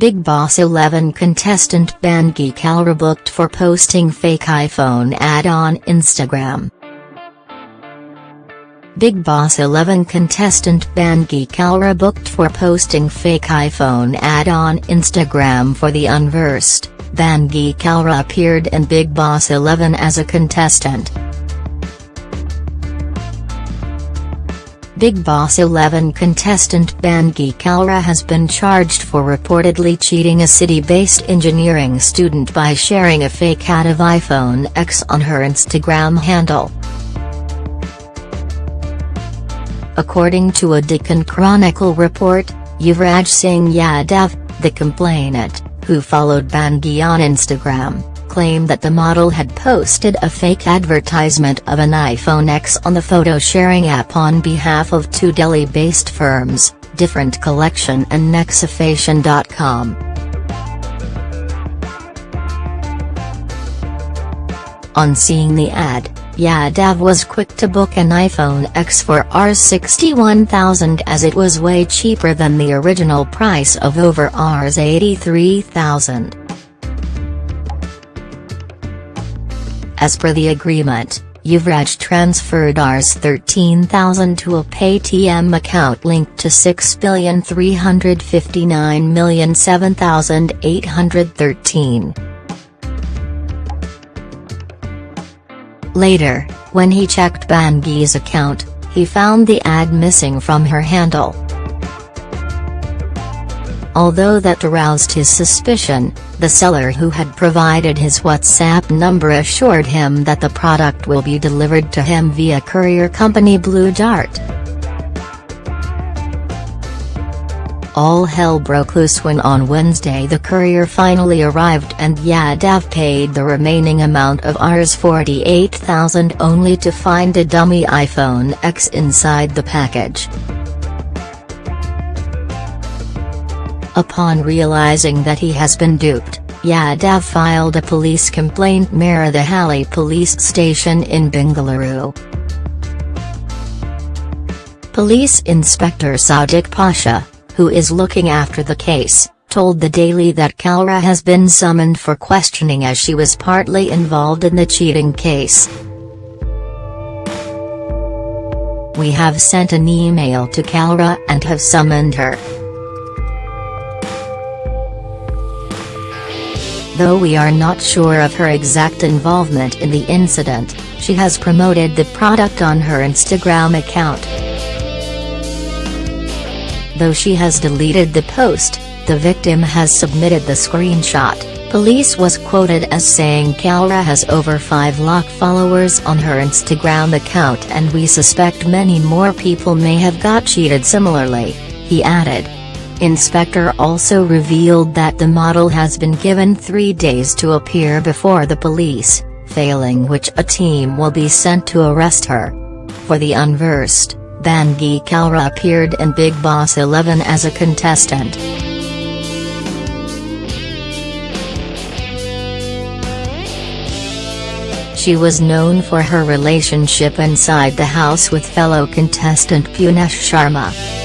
Bigg Boss 11 contestant Bandgi Kalra booked for posting fake iPhone ad on Instagram. Bigg Boss 11 contestant Bandgi Kalra booked for posting fake iPhone ad on Instagram for the unversed. Bandgi Kalra appeared in Bigg Boss 11 as a contestant. Bigg Boss 11 contestant Bandgi Kalra has been charged for reportedly cheating a city-based engineering student by sharing a fake ad of iPhone X on her Instagram handle. According to a Deccan Chronicle report, Yuvraj Singh Yadav, the complainant, who followed Bandgi on Instagram, claimed that the model had posted a fake advertisement of an iPhone X on the photo-sharing app on behalf of two Delhi-based firms, Different Collection and Nexafashion.com. On seeing the ad, Yadav was quick to book an iPhone X for Rs61,000 as it was way cheaper than the original price of over Rs83,000. As per the agreement, Yuvraj transferred Rs 13,000 to a Paytm account linked to 6,359,007,813. Later, when he checked Bandgi's account, he found the ad missing from her handle. Although that aroused his suspicion, the seller who had provided his WhatsApp number assured him that the product will be delivered to him via courier company Blue Dart. All hell broke loose when on Wednesday the courier finally arrived and Yadav paid the remaining amount of Rs 48,000 only to find a dummy iPhone X inside the package. Upon realizing that he has been duped, Yadav filed a police complaint near the Halli police station in Bengaluru. Police Inspector Sadiq Pasha, who is looking after the case, told the Daily that Kalra has been summoned for questioning as she was partly involved in the cheating case. We have sent an email to Kalra and have summoned her. Though we are not sure of her exact involvement in the incident, she has promoted the product on her Instagram account. Though she has deleted the post, the victim has submitted the screenshot. Police was quoted as saying Kalra has over 5 lakh followers on her Instagram account and we suspect many more people may have got cheated similarly, he added. Inspector also revealed that the model has been given three days to appear before the police, failing which a team will be sent to arrest her. For the unversed, Bandgi Kalra appeared in Bigg Boss 11 as a contestant. She was known for her relationship inside the house with fellow contestant Puneesh Sharma.